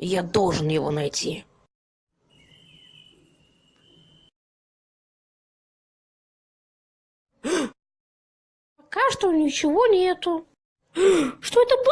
Я должен его найти. Пока что ничего нету. Что это было?